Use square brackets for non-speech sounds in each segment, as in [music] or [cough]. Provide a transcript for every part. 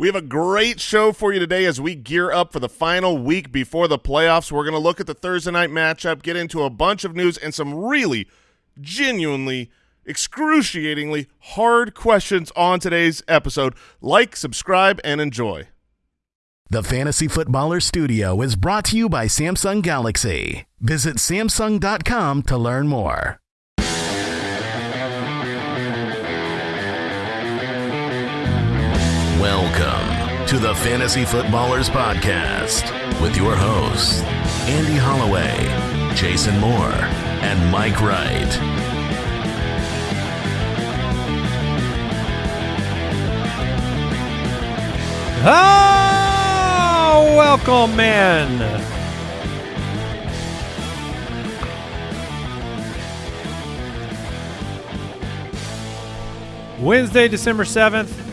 We have a great show for you today as we gear up for the final week before the playoffs. We're going to look at the Thursday night matchup, get into a bunch of news, and some really genuinely, excruciatingly hard questions on today's episode. Like, subscribe, and enjoy. The Fantasy Footballer Studio is brought to you by Samsung Galaxy. Visit Samsung.com to learn more. Welcome to the Fantasy Footballers Podcast with your hosts, Andy Holloway, Jason Moore, and Mike Wright. Oh, welcome, man. Wednesday, December 7th.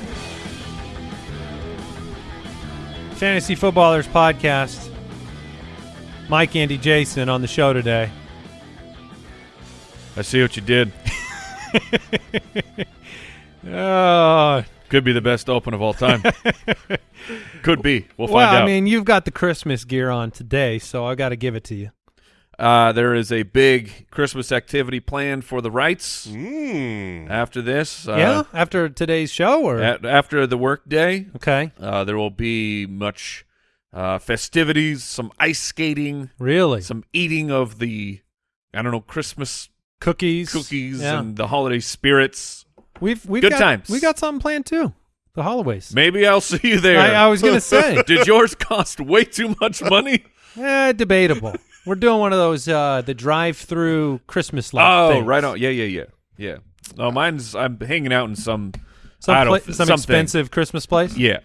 Fantasy Footballers Podcast. Mike, Andy, Jason on the show today. I see what you did. [laughs] Oh, Could be the best open of all time. [laughs] Could be. We'll find well, out. I mean, you've got the Christmas gear on today, so I got to give it to you. Uh, there is a big Christmas activity planned for the Wrights Mm. after this. Uh, yeah, after today's show, or a- after the work day, okay, uh, there will be much uh, festivities, some ice skating, really some eating of the, I don't know, Christmas cookies, cookies Yeah. and the holiday spirits. We've we've Good got, times. We got something planned too. The Holloways. Maybe I'll see you there. I, I was gonna [laughs] say, Did yours cost way too much money? [laughs] eh, debatable. We're doing one of those uh, the drive-through Christmas light. Oh, things. right on. Yeah, yeah, yeah, yeah. No, mine's I'm hanging out in some. Some I don't- pla- some expensive Christmas place. Yeah.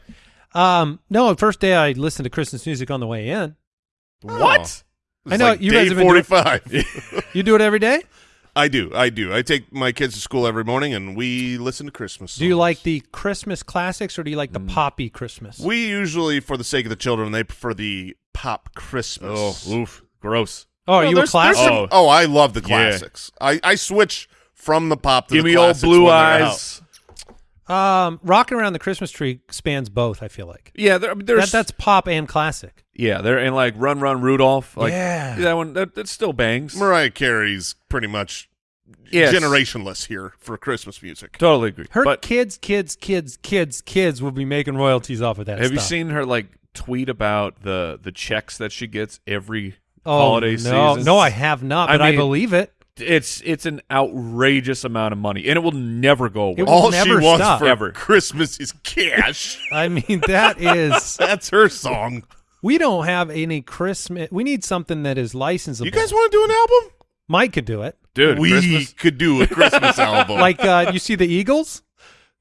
Um, no, first day I listened to Christmas music on the way in. What? I know, you guys day have been doing- forty-five. [laughs] You do it every day. I do, I do. I take my kids to school every morning, and we listen to Christmas. Do you like the Christmas classics or do you like the Mm. poppy Christmas? We usually, for the sake of the children, they prefer the pop Christmas. Oh, oof, gross. oh, are No, you a there's- there's classic? some- Oh. oh, I love the Yeah. classics. I, I switch from the pop to Give the me old blue when they're out. eyes. Um, rocking around the Christmas tree spans both. I feel like Yeah, there, there's that, that's pop and classic. yeah, they're in like Run Run Rudolph. Like Yeah. that one that, that still bangs. Mariah Carey's pretty much Yes. generationless here for Christmas music. Totally agree. Her but kids, kids, kids, kids, kids will be making royalties off of that. have you seen her like tweet about the the checks that she gets every Oh, holiday no, season? No, I have not, I but I, mean- believe it. It's it's an outrageous amount of money, and it will never go away. It will All she never wants stop. for Ever. Christmas is cash. [laughs] I mean, that is. [laughs] That's her song. We don't have any Christmas. We need something that is licensable. You guys want to do an album? Mike could do it. Dude, we Christmas. could do a Christmas [laughs] album. Like uh, you see the Eagles.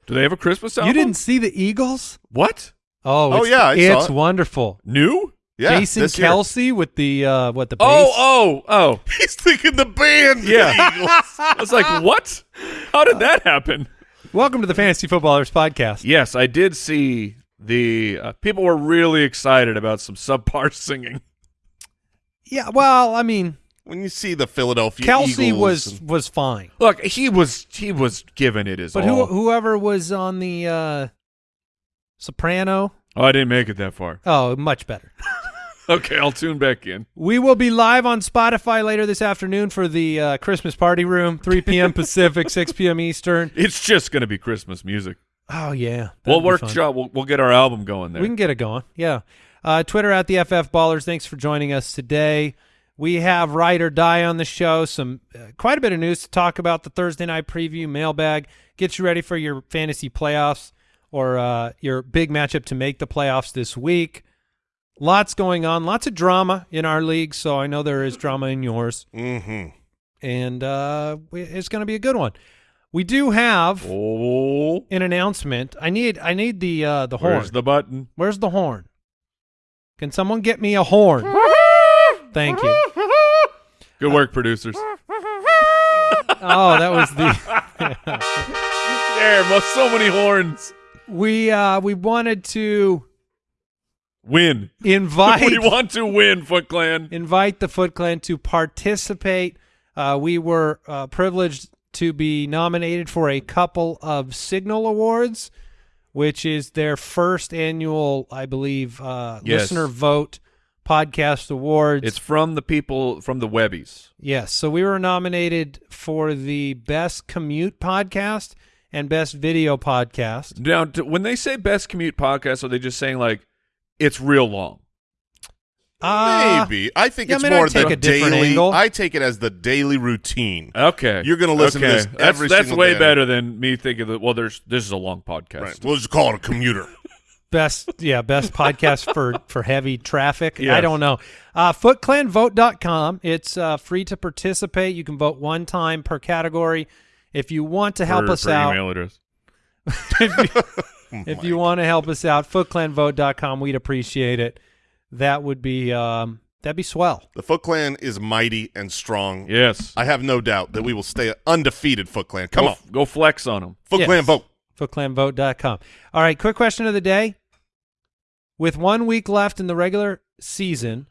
Do they have a Christmas album? You didn't see the Eagles? what? Oh, Oh, it's, yeah, I saw it's it. wonderful. New? Yeah, Jason this year. Kelce with the uh, what the bass. Oh, oh, oh. [laughs] He's thinking the band. Yeah. Eagles. [laughs] I was like, what? How did that happen? Welcome to the Fantasy Footballers podcast. Yes, I did see the uh, people were really excited about some subpar [laughs] singing. Yeah, well, I mean, when you see the Philadelphia Kelce Eagles was and- was fine, Look, he was he was giving it his but who whoever was on the uh, soprano, oh, I didn't make it that far. oh, much better. Okay, I'll tune back in. We will be live on Spotify later this afternoon for the uh, Christmas party room, 3 p.m. Pacific, 6 p.m. Eastern. It's just going to be Christmas music. Oh yeah, we'll workshop. We'll, we'll get our album going there. We can get it going. Yeah. Uh, Twitter at the FF Ballers. Thanks for joining us today. We have Ride or Die on the show. Some uh, quite a bit of news to talk about. The Thursday night preview mailbag. Get you ready for your fantasy playoffs or uh, your big matchup to make the playoffs this week. Lots going on. Lots of drama in our league. So I know there is drama in yours, Mhm. and uh, it's going to be a good one. We do have oh, an announcement. I need I need the uh, the horn. where's the button? Where's the horn? Can someone get me a horn? Thank you. Good work, producers. Oh, that was the [laughs] There, so many horns. we uh we wanted to Win. [laughs] invite we want to win, Foot Clan. invite the Foot Clan to participate. Uh, we were uh, privileged to be nominated for a couple of Signal Awards. which is their first annual, I believe, uh, Yes. listener vote podcast awards. It's from the people from the Webbies. yes. So we were nominated for the best commute podcast and best video podcast. Now, when they say best commute podcast, are they just saying like it's real long? Uh, Maybe. I think yeah, it's I mean, I'd more take the a daily. angle. I take it as the daily routine. Okay, You're gonna listen to okay. this That's, every that's single way day. better than me thinking that. Well, there's this is a long podcast. Right. We'll just call it a commuter. best yeah best [laughs] podcast for for heavy traffic i don't know uh footclanvote.com it's uh free to participate you can vote one time per category if you want to help Per- us per out Email address. [laughs] [laughs] if you, if you want to help us out footclanvote.com we'd appreciate it that would be um that'd be swell The Foot Clan is mighty and strong. Yes. I have no doubt that we will stay undefeated. Foot Clan, come go, on, go flex on them. Foot Yes. Clan, vote. footclanvote.com all right quick question of the day with one week left in the regular season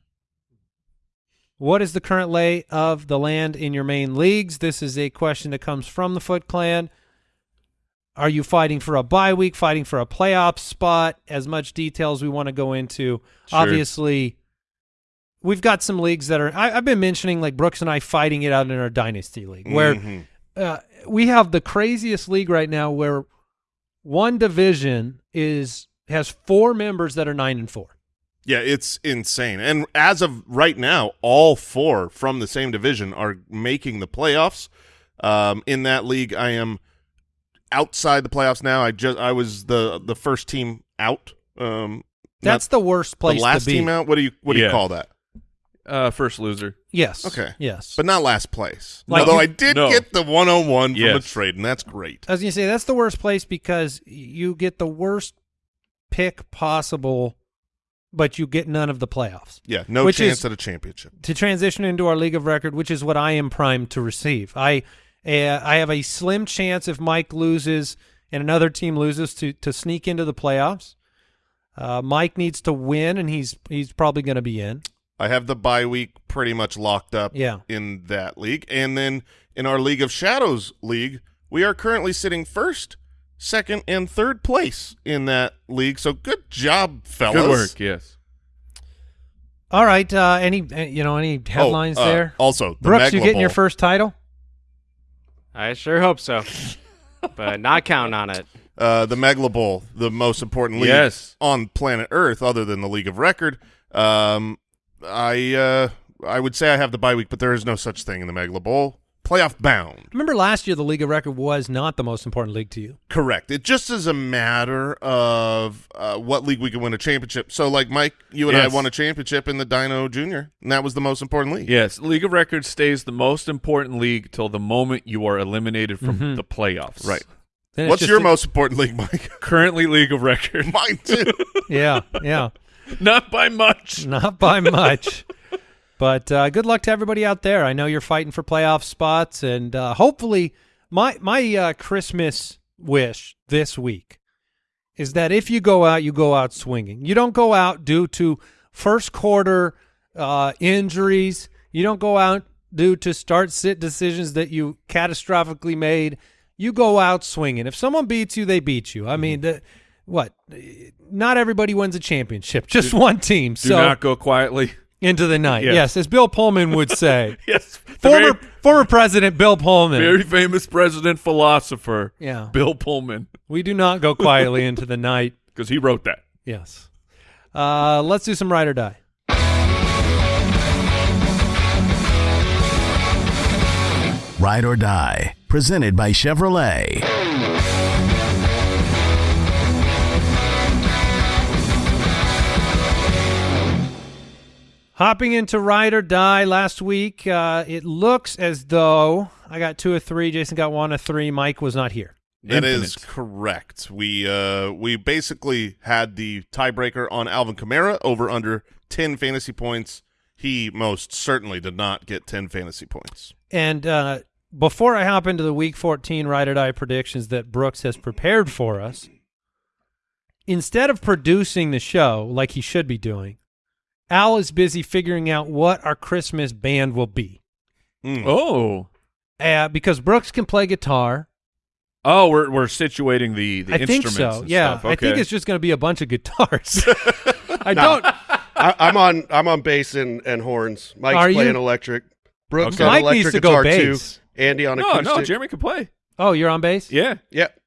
What is the current lay of the land in your main leagues? This is a question that comes from the Foot Clan. Are you fighting for a bye week, fighting for a playoff spot? As much detail as we want to go into. Sure. Obviously, we've got some leagues that are. I, I've been mentioning like Brooks and I fighting it out in our dynasty league, where Mhm. uh, we have the craziest league right now, where one division is has four members that are nine and four. Yeah, it's insane. And as of right now, all four from the same division are making the playoffs. Um, in that league, I am outside the playoffs now. I just I was the the first team out. Um, That's the worst place the last to be. team out. What do you what do you call that? Uh, first loser. Yes. Okay. Yes. But not last place. Like Although you- I did No. get the 101 from a Yes. trade, and that's great. I was gonna say that's the worst place because you get the worst pick possible, but you get none of the playoffs. Yeah, no Which chance is- at a championship. To transition into our league of record, which is what I am primed to receive. I uh, I have a slim chance if Mike loses and another team loses to to sneak into the playoffs. Uh, Mike needs to win, and he's he's probably going to be in. I have the bye week pretty much locked up Yeah. in that league. And then in our League of Shadows league, we are currently sitting first, second, and third place in that league. So good job, fellas. Good work. Yes. All right. Uh, any uh, you know any Oh, headlines uh, there? Also, the Brooks, you Megla getting your first title? I sure hope so, but not counting on it. [laughs] uh, the Megla Bowl, the most important league Yes. on planet Earth, other than the League of Record. Um, I uh, I would say I have the bye week, but there is no such thing in the Megla Bowl. Playoff bound. Remember last year the league of record was not the most important league to you. Correct. It just is a matter of uh, what league we can win a championship. So, like Mike, you and I won a championship in the Dino Junior, and that was the most important league. Yes. League of Records stays the most important league till the moment you are eliminated from Mhm. the playoffs. Right. Then What's your a- most important league, Mike? [laughs] Currently, League of Record. Mine too. Yeah, yeah. [laughs] Not by much. Not by much. [laughs] But uh, good luck to everybody out there. I know you're fighting for playoff spots, and uh, hopefully, my my uh, Christmas wish this week is that if you go out, you go out swinging. You don't go out due to first quarter uh, injuries. You don't go out due to start sit decisions that you catastrophically made. You go out swinging. If someone beats you, they beat you. I mean, the, what? Not everybody wins a championship. Just one team. Do so not go quietly. Into the night. Yes. Yes, as Bill Pullman would [laughs] say. Yes. Former very, former President Bill Pullman. very famous president philosopher, yeah. Bill Pullman, We do not go quietly into the night. [laughs] because he wrote that. Yes. Uh, let's do some ride or die. Ride or Die, presented by Chevrolet. Hopping into ride or die last week, uh, it looks as though I got two or three. Jason got one or three. Mike was not here. That is Infinite. correct. We uh we basically had the tiebreaker on Alvin Kamara over under ten fantasy points. He most certainly did not get ten fantasy points. And uh, before I hop into the Week 14 ride or die predictions that Brooks has prepared for us, instead of producing the show like he should be doing, Al is busy figuring out what our Christmas band will be. Mm. Oh. Uh, because Brooks can play guitar, Oh, we're we're situating the the I think so. and Yeah, stuff. I think it's just going to be a bunch of guitars. [laughs] I don't. I, I'm on I'm on bass and, and horns. Mike's Are you? playing electric. Brooks Okay. on Mike electric needs to go guitar bass. too. Andy on no, acoustic. no. no, Jeremy can play. Oh, you're on bass. Yeah. Yep.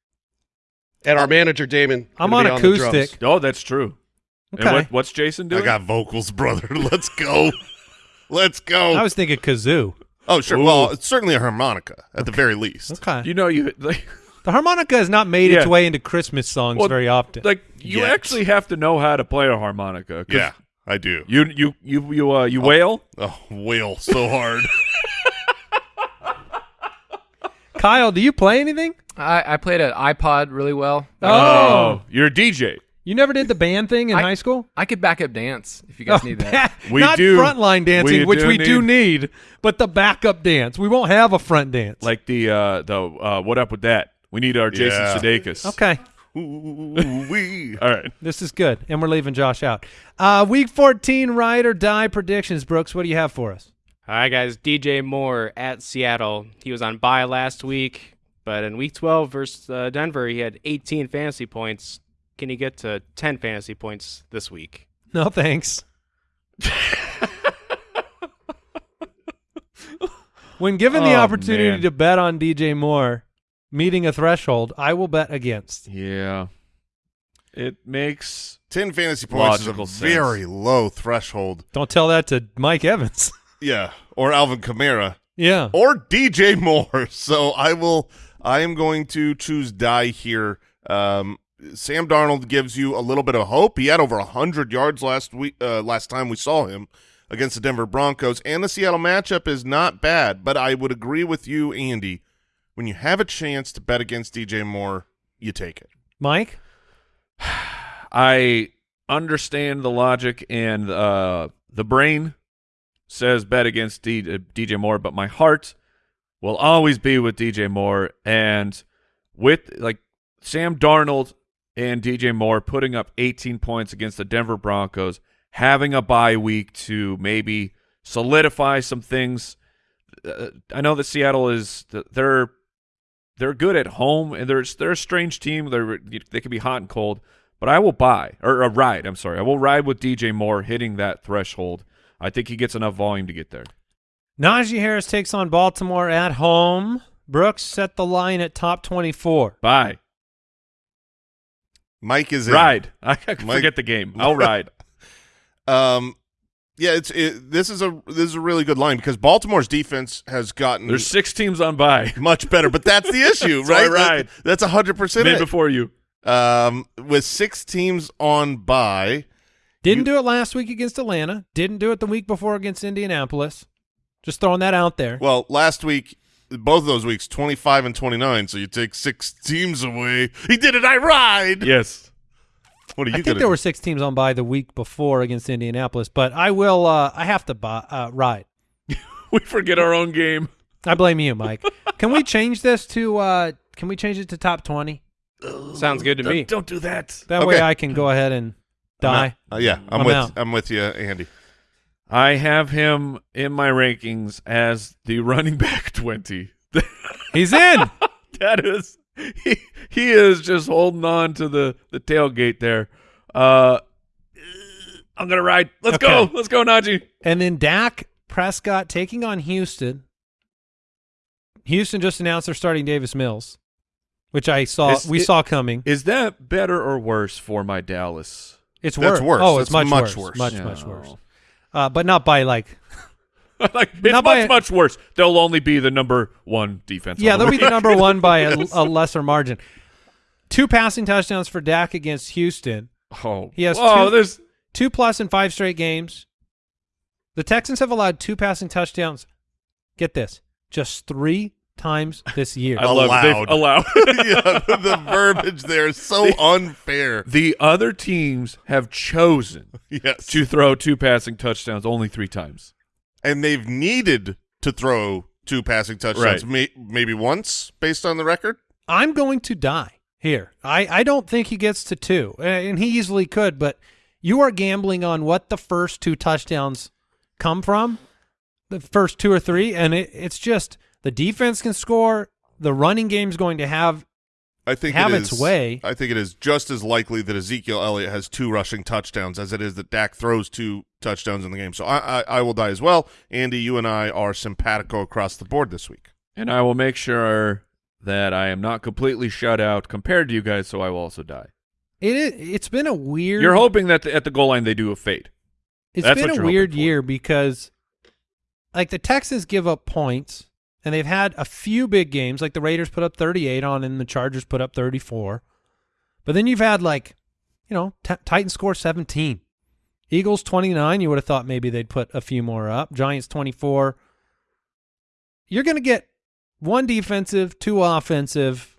And our manager Damon. I'm gonna on be the drums. acoustic. Oh, that's true. Okay. And what, what's Jason doing? I got vocals, brother. [laughs] Let's go. Let's go. I was thinking kazoo. oh, sure. Ooh. Well, it's certainly a harmonica at the very least. Okay. you know you like, the harmonica has not made its way into Christmas songs Well, very often. like you Yet. actually have to know how to play a harmonica. Yeah, I do. You you you you uh you wail. Oh, wail so hard. [laughs] Kyle, do you play anything? I, I played an iPod really well. Oh. you're a DJ. You never did the band thing in I- hand school? I could back up dance if you guys need that. We Not do. frontline dancing, We which do we do need, but the backup dance. We won't have a front dance. Like the uh the uh what up with that? We need our Jason Yeah. Sudeikis. okay, Ooh wee. [laughs] All right. this is good, and we're leaving Josh out. Uh, week 14, ride or die predictions. Brooks, what do you have for us? All right, guys. DJ Moore at Seattle. He was on bye last week, but in week 12 versus uh, Denver, he had 18 fantasy points. Can you get to 10 fantasy points this week? No thanks. when given the Oh, opportunity man. to bet on DJ Moore meeting a threshold, I will bet against. Yeah. It makes 10 fantasy points Logical is a sense. very low threshold. Don't tell that to Mike Evans. [laughs] Yeah. Or Alvin Kamara. yeah. Or DJ Moore. [laughs] So I will I am going to choose die here. Um Sam Darnold gives you a little bit of hope. He had over 100 yards last week uh, last time we saw him against the Denver Broncos and the Seattle matchup is not bad, but I would agree with you Andy. When you have a chance to bet against DJ Moore, you take it. Mike? [sighs] I understand the logic and uh, the brain says bet against D- uh, DJ Moore, but my heart will always be with DJ Moore. And with like Sam Darnold and DJ Moore putting up 18 points against the Denver Broncos, having a bye week to maybe solidify some things. Uh, I know that Seattle is they're they're good at home and they're they're a strange team. They're they can be hot and cold, but I will buy or uh, ride. I'm sorry, I will ride with DJ Moore hitting that threshold. I think he gets enough volume to get there. Najee Harris takes on Baltimore at home. Brooks set the line at top 24. Buy, Mike is in. ride. [laughs] I Mike- forget the game. I'll ride. [laughs] Um, yeah, it's it, this is a this is a really good line because Baltimore's defense has gotten There's six teams on by [laughs] much better, but that's the issue, So right? I ride. That- that's hundred percent Mid it. before you. Um, with six teams on by. Didn't You- do it last week against Atlanta. Didn't do it the week before against Indianapolis. Just throwing that out there. well, last week, both of those weeks, twenty five and twenty nine. So you take six teams away. He did it. I ride. Yes. What are you I think there do? were six teams on by the week before against Indianapolis, but I will. Uh, I have to buy, uh, ride. [laughs] We forget our own game. I blame you, Mike. can we change this to? Uh, can we change it to top twenty? Sounds good to Don't, me. don't do that. That way I can go ahead and die. Uh, yeah, I'm, I'm with out. I'm with you, Andy. I have him in my rankings as the running back [laughs] 20. He's in. [laughs] that is he, he is just holding on to the the tailgate there. Uh I'm going to ride. Let's Okay. go. Let's go Najee. and then Dak Prescott taking on Houston. Houston just announced they're starting Davis Mills, which I saw. Is we it- saw coming. Is that better or worse for my Dallas? It's That's worse. worse. Oh, it's That's much, much worse. worse. Much No. much worse. Uh, but not by like. [laughs] like it's Not much much worse. They'll only be the number 1 defense. Yeah, on they'll be the number one by a, [laughs] a lesser margin. Two passing touchdowns for Dak against Houston. Oh. He has two- there's Two plus in five straight games. The Texans have allowed two passing touchdowns. Get this, just three times this year. I love. They've Allowed. allowed. [laughs] yeah, the verbiage there is so [laughs] unfair. the other teams have chosen Yes, to throw two passing touchdowns only 3 times. and they've needed to throw two passing touchdowns, Right. may, maybe once based on the record. I'm going to die here. I, I don't think he gets to two, and he easily could, but you are gambling on what the first two touchdowns come from, the first two or three, and it, it's just the defense can score. The running game is going to have I think have it its is- way. I think it is just as likely that Ezekiel Elliott has two rushing touchdowns as it is that Dak throws two touchdowns in the game. So I, I, I will die as well. Andy, you and I are simpatico across the board this week. And I will make sure that I am not completely shut out compared to you guys, so I will also die. It is, it's been a weird. You're hoping that the, at the goal line they do a fade. It's That's been a weird year because, like, the Texans give up points, and they've had a few big games. Like the Raiders put up 38 on, and the Chargers put up 34. But then you've had like, you know, t- Titans score 17, Eagles 29. You would have thought maybe they'd put a few more up. Giants 24. You're going to get one defensive, two offensive,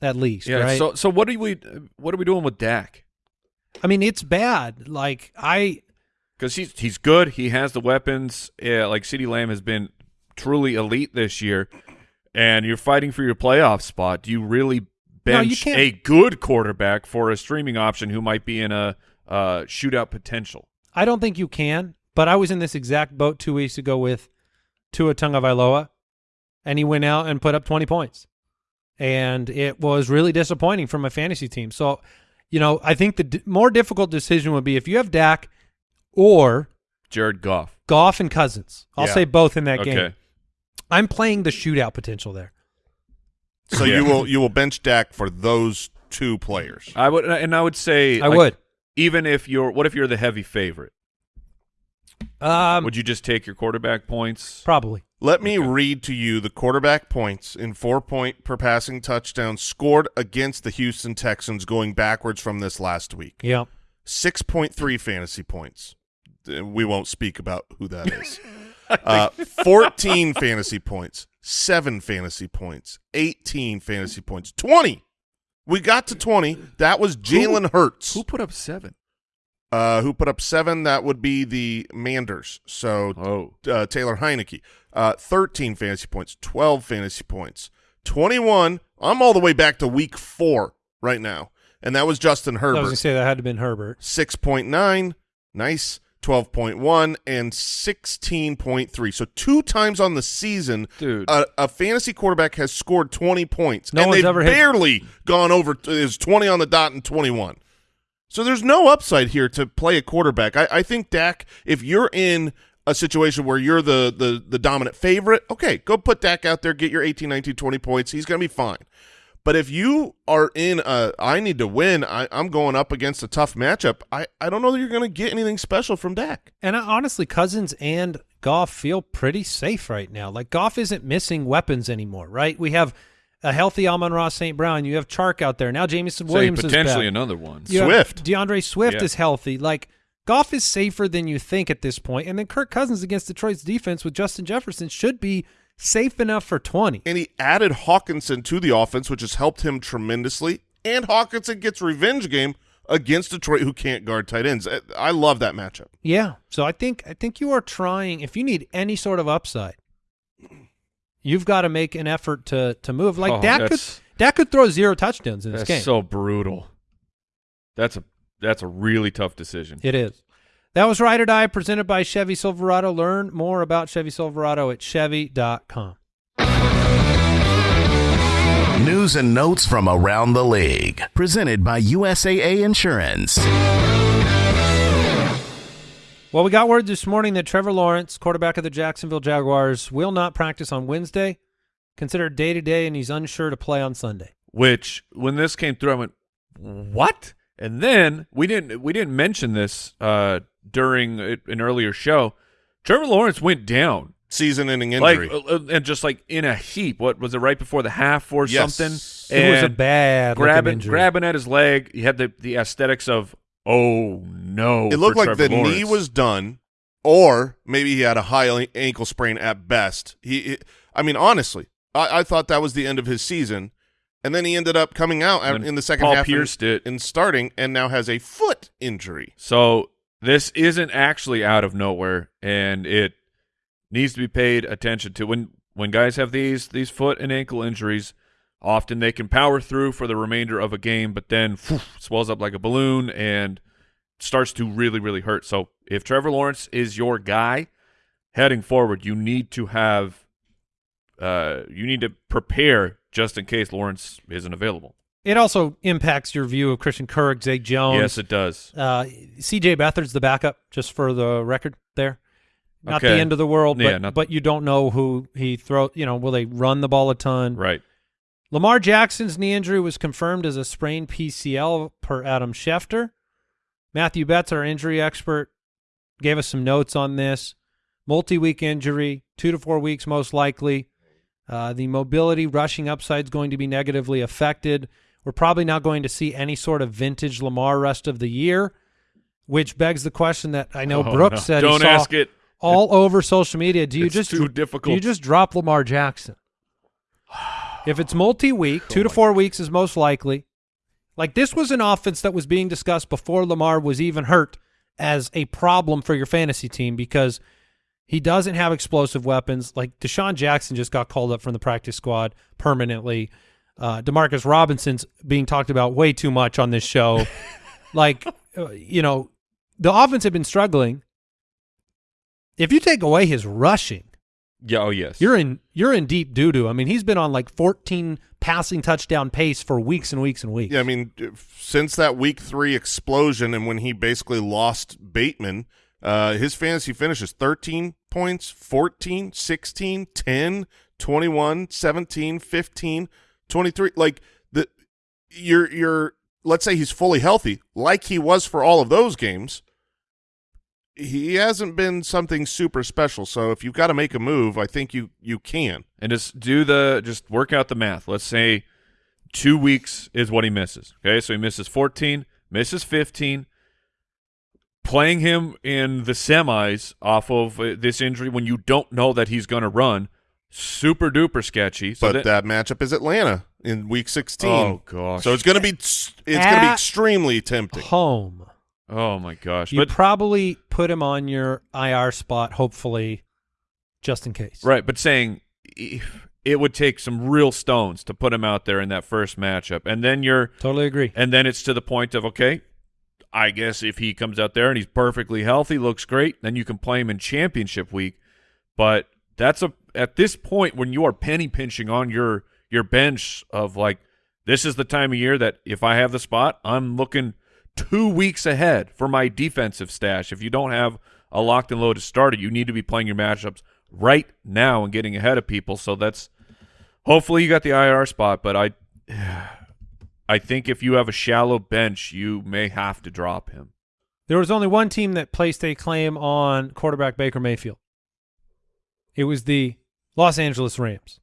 at least, Yeah. right? So so what are we what are we doing with Dak? I mean, it's bad. Like I. Because he's he's good. He has the weapons. Yeah, like CeeDee Lamb has been truly elite this year, and you're fighting for your playoff spot. Do you really No, you bench a good quarterback for a streaming option who might be in a uh, shootout potential? I don't think you can, but I was in this exact boat two weeks ago with Tua Tagovailoa, and he went out and put up 20 points. And it was really disappointing for my fantasy team. So, you know, I think the d- more difficult decision would be if you have Dak or Jared Goff. Goff and Cousins. I'll Yeah. say both in that Okay. game. I'm playing the shootout potential there. So Yeah. you will you will bench Dak for those two players. I would, and I would say, I like, would. even if you're. What if you're the heavy favorite? Um, would you just take your quarterback points? probably. Let me read to you the quarterback points in four point per passing touchdown scored against the Houston Texans going backwards from this last week. Yeah. 6.3 fantasy points. Uh, We won't speak about who that is. [laughs] uh, 14 fantasy points, 7 fantasy points, 18 fantasy points, 20. We got to 20. That was Jalen Hurts. Who put up seven? Uh, who put up 7? That would be the Manders. So Oh, uh, Taylor Heinicke. Uh, 13 fantasy points, 12 fantasy points, 21. I'm all the way back to week four right now. And that was Justin I was Herbert. going to say that had to have been Herbert. 6.9, nice, 12.1, and 16.3. So two times on the season, dude. a, a fantasy quarterback has scored 20 points. No and they've ever hit- barely gone over, is 20 on the dot and 21. So there's no upside here to play a quarterback. I, I think Dak, if you're in a situation where you're the, the, the dominant favorite, okay, go put Dak out there, get your 18, 19, 20 points. He's going to be fine. But if you are in a, I need to win, I, I'm going up against a tough matchup, I, I don't know that you're going to get anything special from Dak. And I, honestly, Cousins and Goff feel pretty safe right now. Like Goff isn't missing weapons anymore, right? We have a healthy Amon-Ra St. Brown. You have Chark out there now. Jameson Say Williams is potentially another one. You Swift. D'Andre Swift Yeah. is healthy. Like Goff is safer than you think at this point. And then Kirk Cousins against Detroit's defense with Justin Jefferson should be safe enough for twenty. And he added Hockenson to the offense, which has helped him tremendously. And Hockenson gets revenge game against Detroit, who can't guard tight ends. I- I love that matchup. Yeah. So I think I think you are trying. If you need any sort of upside, you've got to make an effort to to move. Like Oh, Dak could that's- Dak could throw zero touchdowns in this That's game. so brutal. That's a that's a really tough decision. It is. That was Ride or Die presented by Chevy Silverado. Learn more about Chevy Silverado at Chevy.com. News and notes from around the league. Presented by USAA Insurance. Well, we got word this morning that Trevor Lawrence, quarterback of the Jacksonville Jaguars, will not practice on Wednesday, considered day to day, and he's unsure to play on Sunday. Which when this came through, I went, "What?" And then we didn't we didn't mention this uh, during an earlier show. Trevor Lawrence went down, Season-ending injury. like uh, uh, and just like in a heap. What was it? Right before the half or Yes. something? It was a bad grabbing injury. grabbing at his leg. You had the the aesthetics of oh no. it looked like Trevor the knee was done, or maybe he had a high ankle sprain at best. He, he- I mean, honestly, I, I thought that was the end of his season, and then he ended up coming out And in the second Paul half and- pierced it. and starting, and now has a foot injury. So this isn't actually out of nowhere, and it needs to be paid attention to. When when guys have these these foot and ankle injuries, often they can power through for the remainder of a game, but then swells up like a balloon and starts to really really hurt. So if Trevor Lawrence is your guy heading forward, you need to have uh, you need to prepare just in case Lawrence isn't available. It also impacts your view of Christian Kirk, Zay Jones. Yes, it does. Uh, C.J. Beathard's the backup, just for the record there. Not the end of the world, but, Yeah, not- but you don't know who he throw. You know, will they run the ball a ton? Right. Lamar Jackson's knee injury was confirmed as a sprained PCL per Adam Schefter. Matthew Betz, our injury expert, gave us some notes on this. Multi-week injury, two to four weeks most likely. Uh, the mobility rushing upside is going to be negatively affected. We're probably not going to see any sort of vintage Lamar rest of the year, which begs the question that I know Oh, Brooks no. said Don't ask it. all over social media. Do you It's just too Do you just drop Lamar Jackson? If it's multi-week, two to oh, four weeks is most likely. Like this was an offense that was being discussed before Lamar was even hurt as a problem for your fantasy team because he doesn't have explosive weapons. Like DeSean Jackson just got called up from the practice squad permanently. Uh, Demarcus Robinson's being talked about way too much on this show. [laughs] like, uh, you know, the offense had been struggling. If you take away his rushing, Yeah. Oh, yes. you're in you're in deep doo doo. I mean, he's been on like 14 passing touchdown pace for weeks and weeks and weeks. Yeah, I mean, since that week three explosion and when he basically lost Bateman, uh, his fantasy finishes 13 points, 14, 16, 10, 21, 17, 15, 23. Like the you're you're let's say he's fully healthy, like he was for all of those games. He hasn't been something super special. So if you've got to make a move, I think you you can. and just do the just work out the math. Let's say two weeks is what he misses. Okay, so he misses 14, misses 15. Playing him in the semis off of uh, this injury when you don't know that he's going to run, super duper sketchy. So but that, that matchup is Atlanta in week 16. oh gosh, So it's going to be it's going to be extremely tempting. Home. oh my gosh, You but probably put him on your IR spot, hopefully, just in case. Right, but saying it would take some real stones to put him out there in that first matchup, and then you're Totally agree. And then it's to the point of okay, I guess if he comes out there and he's perfectly healthy, looks great, then you can play him in championship week. But that's a at this point when you are penny pinching on your your bench of like this is the time of year that if I have the spot, I'm looking two weeks ahead for my defensive stash. If you don't have a locked and loaded starter, you need to be playing your matchups right now and getting ahead of people. So that's hopefully you got the IR spot, but I [sighs] I think if you have a shallow bench, you may have to drop him. There was only one team that placed a claim on quarterback Baker Mayfield. It was the Los Angeles Rams.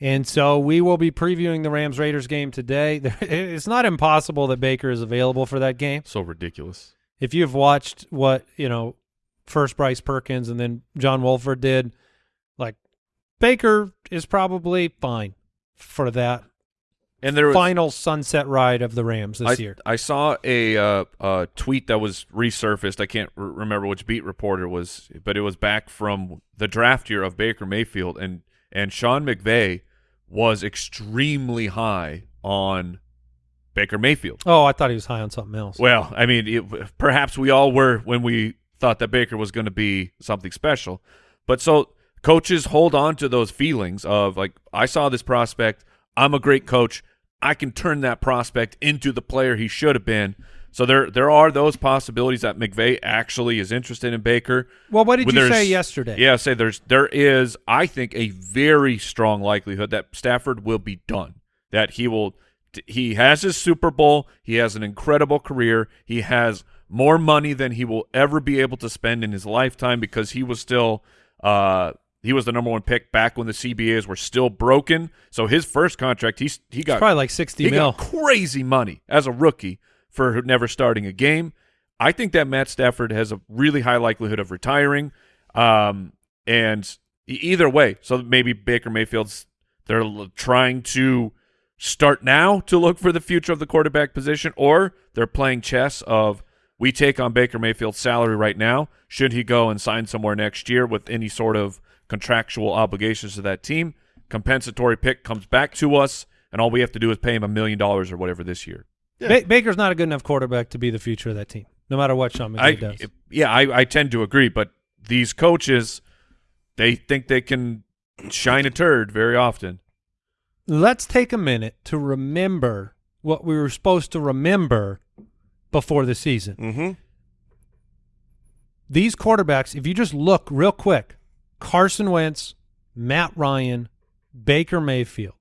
And so we will be previewing the Rams Raiders game today. [laughs] It's not impossible that Baker is available for that game. So ridiculous. If you've watched what, you know, first Bryce Perkins and then John Wolford did, like Baker is probably fine for that And there was final sunset ride of the Rams this I, year. I saw a uh, uh, tweet that was resurfaced. I can't r- remember which beat reporter was, but it was back from the draft year of Baker Mayfield, and and Sean McVay was extremely high on Baker Mayfield. Oh, I thought he was high on something else. Well, I mean, it, perhaps we all were when we thought that Baker was going to be something special. But so coaches hold on to those feelings of like, I saw this prospect. I'm a great coach. I can turn that prospect into the player he should have been. So there, there are those possibilities that McVay actually is interested in Baker. Well, what did you say yesterday? Yeah, say there's there is I think a very strong likelihood that Stafford will be done. That he will he has his Super Bowl, he has an incredible career, he has more money than he will ever be able to spend in his lifetime because he was still uh he was the number one pick back when the CBAs were still broken. So his first contract, he he It's got probably like 60 he mil. crazy money as a rookie for never starting a game. I think that Matt Stafford has a really high likelihood of retiring. Um, and either way, so maybe Baker Mayfield's they're trying to start now to look for the future of the quarterback position, or they're playing chess of we take on Baker Mayfield's salary right now. Should he go and sign somewhere next year with any sort of contractual obligations to that team? Compensatory pick comes back to us, and all we have to do is pay him a million dollars or whatever this year. Ba- Baker's not a good enough quarterback to be the future of that team, no matter what Sean McVay I, does. yeah, I, I tend to agree, but these coaches, they think they can shine a turd very often. let's take a minute to remember what we were supposed to remember before the season. Mm-hmm. These quarterbacks, if you just look real quick, Carson Wentz, Matt Ryan, Baker Mayfield,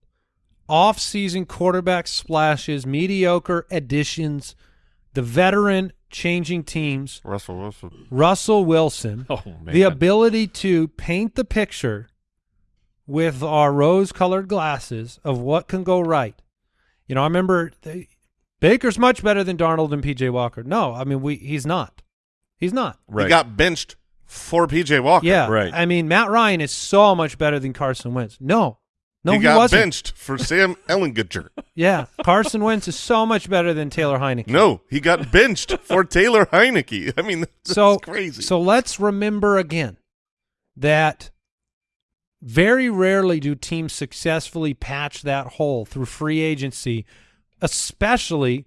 off-season quarterback splashes, mediocre additions, the veteran changing teams, Russell Wilson. Russell Wilson, [laughs] Oh man. the ability to paint the picture with our rose-colored glasses of what can go right. You know, I remember they, Baker's much better than Darnold and PJ Walker. No, I mean we he's not. He's not. right. He got benched for PJ Walker. Yeah, Right. I mean Matt Ryan is so much better than Carson Wentz. No, no, he, he, got wasn't. benched for Sam [laughs] Ellinger. Yeah, Carson Wentz is so much better than Taylor Heinicke. No, he got benched for Taylor Heinicke. I mean, [laughs] that's so crazy. So let's remember again that very rarely do teams successfully patch that hole through free agency, especially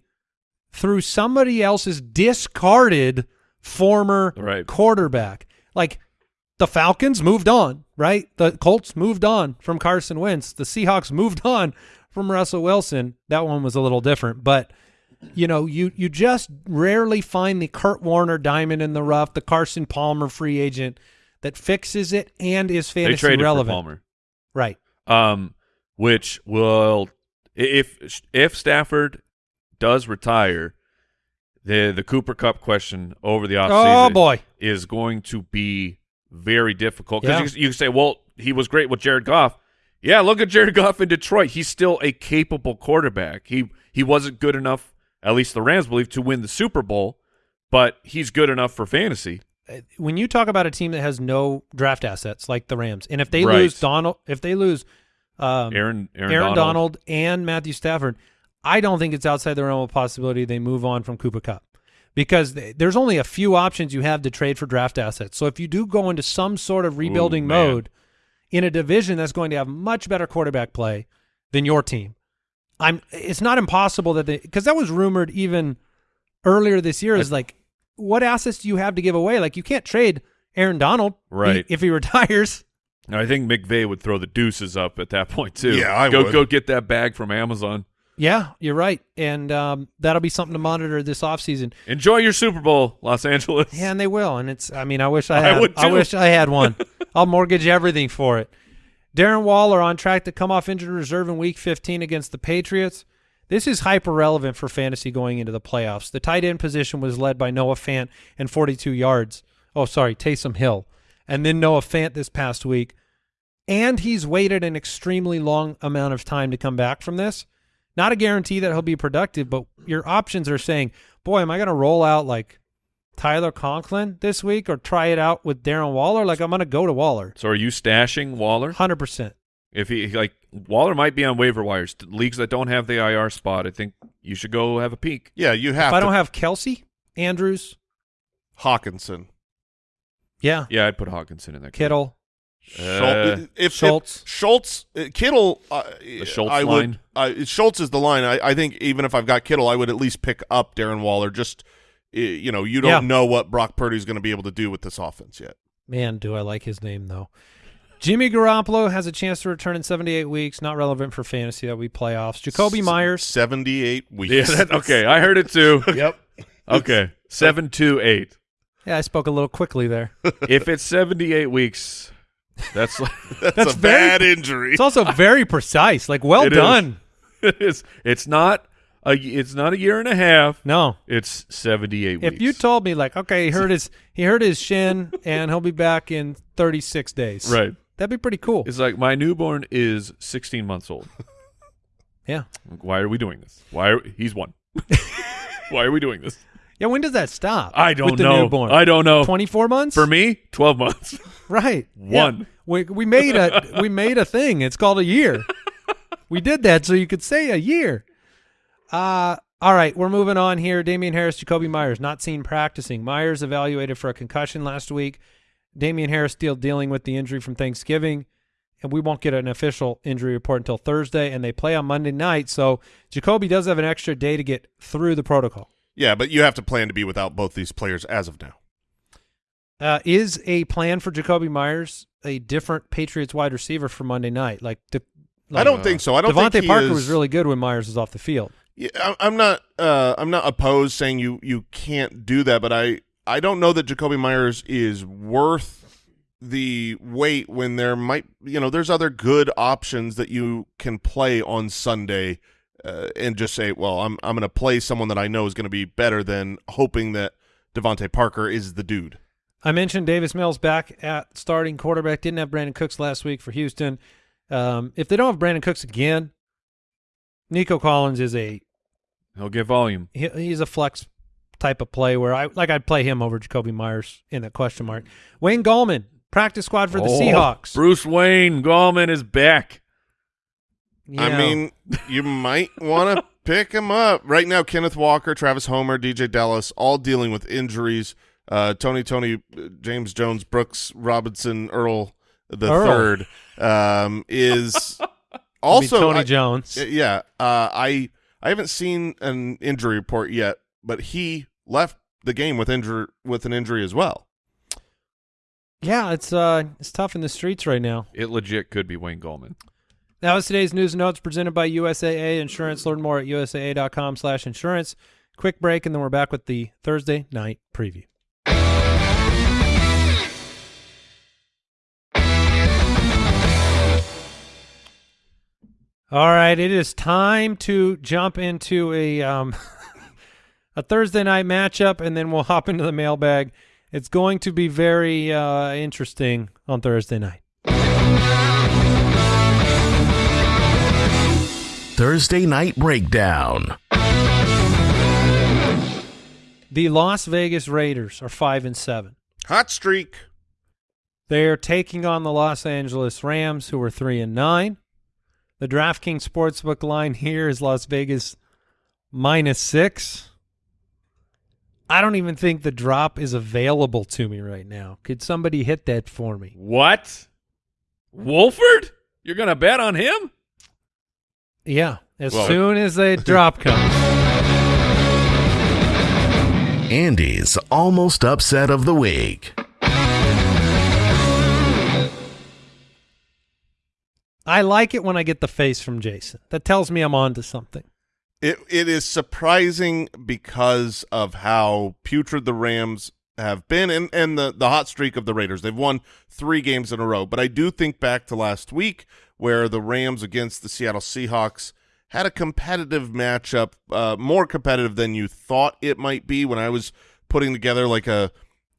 through somebody else's discarded former Right. quarterback. Like the Falcons moved on, right? The Colts moved on from Carson Wentz. The Seahawks moved on from Russell Wilson. That one was a little different, but you know, you you just rarely find the Kurt Warner diamond in the rough, the Carson Palmer free agent that fixes it and is fantasy traded relevant. Palmer. Right. um, which will if if Stafford does retire, the the Cooper Kupp question over the offseason Oh boy. is going to be very difficult Yeah. because you, you can say, well, he was great with Jared Goff. Yeah, look at Jared Goff in Detroit. He's still a capable quarterback. He he wasn't good enough, at least the Rams believe, to win the Super Bowl, but he's good enough for fantasy. when you talk about a team that has no draft assets like the Rams, and if they Right. lose Donald, if they lose um, Aaron Aaron, Aaron, Donald. Donald. and Matthew Stafford, I don't think it's outside the realm of possibility they move on from Cooper Kupp because th- there's only a few options you have to trade for draft assets. So if you do go into some sort of rebuilding man. mode in a division that's going to have much better quarterback play than your team, I'm. It's not impossible that they because that was rumored even earlier this year. Is like, what assets do you have to give away? Like you can't trade Aaron Donald Right. if he retires. I think McVay would throw the deuces up at that point too. Yeah, I go would. go get that bag from Amazon. Yeah, you're right. And um, that'll be something to monitor this offseason. Enjoy your Super Bowl, Los Angeles. Yeah, and they will. And it's I mean, I wish I I had would I wish I had one. [laughs] I'll mortgage everything for it. Darren Waller on track to come off injured reserve in week 15 against the Patriots. This is hyper relevant for fantasy going into the playoffs. The tight end position was led by Noah Fant and 42 yards. Oh, sorry, Taysom Hill. And then Noah Fant this past week. And he's waited an extremely long amount of time to come back from this. Not a guarantee that he'll be productive, but your options are saying, boy, am I going to roll out like Tyler Conklin this week or try it out with Darren Waller? Like, I'm going to go to Waller. So are you stashing Waller? 100%. If he like Waller might be on waiver wires. Leagues that don't have the IR spot, I think you should go have a peek. yeah, you have If I don't have Kelce, Andrews, Hockenson. yeah, Yeah, I'd put Hockenson in that. Kittle, Schultz, Uh, if Schultz. if Schultz, uh, Kittle, uh, Schultz I line? would. Uh, Schultz is the line. I, I think even if I've got Kittle, I would at least pick up Darren Waller. Just you know, you don't Yeah. know what Brock Purdy's going to be able to do with this offense yet. Man, do I like his name though. Jimmy Garoppolo has a chance to return in 78 weeks. Not relevant for fantasy. That we playoffs. Jakobi Meyers. seventy-eight weeks. Yeah, that, okay. I heard it too. [laughs] Yep. Okay, seven two eight. Yeah, I spoke a little quickly there. If it's seventy eight weeks, that's [laughs] that's, That's a very- bad injury. It's also very precise. Like, well It is. done. [laughs] it's it's not a it's not a year and a half. No, It's seventy eight weeks. if you told me like, okay, he hurt his he hurt his shin [laughs] and he'll be back in 36 days. right, That'd be pretty cool. it's like my newborn is sixteen months old. Yeah. Why are we doing this? Why are, he's one? Why are we doing this? Yeah. When does that stop? I don't with the know. Newborn? I don't know. 24 months For me, twelve months. [laughs] Right. One. Yeah. We we made a we made a thing. It's called a year. [laughs] we did that so you could say a year. Uh all right, we're moving on here. Damien Harris, Jakobi Meyers, not seen practicing. Meyers evaluated for a concussion last week. Damien Harris still dealing with the injury from Thanksgiving, and we won't get an official injury report until Thursday, and they play on Monday night. So Jakobi does have an extra day to get through the protocol. Yeah, but you have to plan to be without both these players as of now. Uh, is a plan for Jakobi Meyers a different Patriots wide receiver for Monday night? Like, the, I don't think so. I don't think DeVante Parker is- was really good when Meyers was off the field. Yeah, I- I'm not. Uh, I'm not opposed saying you you can't do that, but I I don't know that Jakobi Meyers is worth the wait when there might you know there's other good options that you can play on Sunday uh, and just say, well, I'm I'm going to play someone that I know is going to be better than hoping that DeVante Parker is the dude. I mentioned Davis Mills back at starting quarterback. Didn't have Brandin Cooks last week for Houston. Um, if they don't have Brandin Cooks again, Nico Collins is a He'll get volume. he, he's a flex type of play where I like I'd play him over Jakobi Meyers in that question mark. Wayne Gallman, practice squad for the Oh, Seahawks. Bruce Wayne Gallman is back. I Yeah. mean, you might want to pick him up right now. Kenneth Walker, Travis Homer, DeeJay Dallas, all dealing with injuries. Uh, Tony, Tony, uh, James Jones, Brooks Robinson, Earl the Earl. third um, is [laughs] I mean, also Tony I- Jones. yeah, uh, I I haven't seen an injury report yet, but he left the game with injury with an injury as well. yeah, it's uh it's tough in the streets right now. It legit could be Wayne Gallman. That was today's news and notes presented by USAA Insurance. Learn more at usaa.com slash insurance. Quick break, and then we're back with the Thursday night preview. All right, it is time to jump into a um, [laughs] a Thursday night matchup, and then we'll hop into the mailbag. It's going to be very uh, interesting on Thursday night. Thursday Night Breakdown. The Las Vegas Raiders are five and seven. Hot streak. They're taking on the Los Angeles Rams, who are three and nine. The DraftKings Sportsbook line here is Las Vegas minus six. I don't even think the drop is available to me right now. Could somebody hit that for me? What? Wolford? You're going to bet on him? Yeah, as Well- soon as the [laughs] drop comes. Andy's almost upset of the week. I like it when I get the face from Jason. That tells me I'm on to something. It it is surprising because of how putrid the Rams have been and, and the, the hot streak of the Raiders. They've won three games in a row. But I do think back to last week where the Rams against the Seattle Seahawks had a competitive matchup, uh, more competitive than you thought it might be when I was putting together like a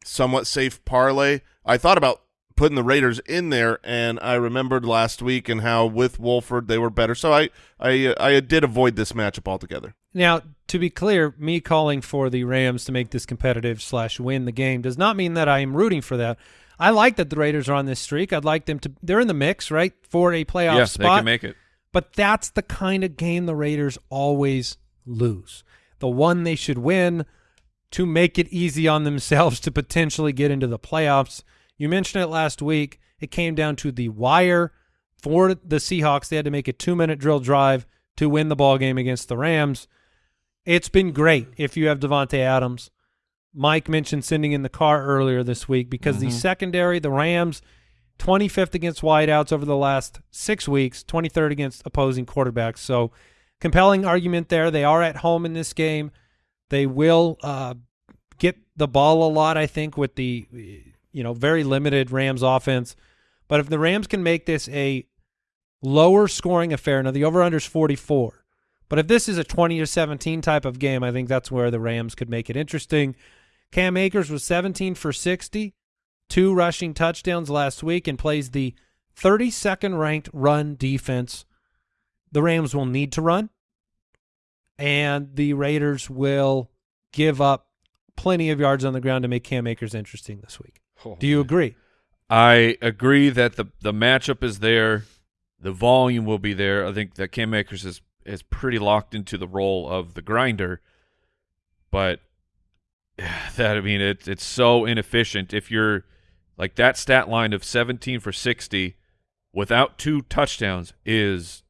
somewhat safe parlay. I thought about putting the Raiders in there, and I remembered last week and how with Wolford they were better. So I I I did avoid this matchup altogether. Now, to be clear, me calling for the Rams to make this competitive slash win the game does not mean that I am rooting for that. I like that the Raiders are on this streak. I'd like them to. They're in the mix, right, for a playoff yes, they can make it. But that's the kind of game the Raiders always lose. The one they should win to make it easy on themselves to potentially get into the playoffs. You mentioned it last week. It came down to the wire for the Seahawks. They had to make a two-minute drill drive to win the ball game against the Rams. It's been great if you have Davante Adams. Mike mentioned sending in the car earlier this week because the secondary, the Rams, 25th against wideouts over the last six weeks, 23rd against opposing quarterbacks. So, compelling argument there. They are at home in this game. They will uh, get the ball a lot, I think, with the you know very limited Rams offense. But if the Rams can make this a lower scoring affair, now the over under is 44. But if this is a 20 to 17 type of game, I think that's where the Rams could make it interesting. Cam Akers was 17 for 60, two rushing touchdowns last week, and plays the 32nd ranked run defense. The Rams will need to run, and the Raiders will give up plenty of yards on the ground to make Cam Akers interesting this week. Oh, Do you agree? I agree that the the matchup is there, the volume will be there. I think that Cam Akers is is pretty locked into the role of the grinder, but [sighs] that I mean it it's so inefficient. If you're like that stat line of 17 for 60 without two touchdowns is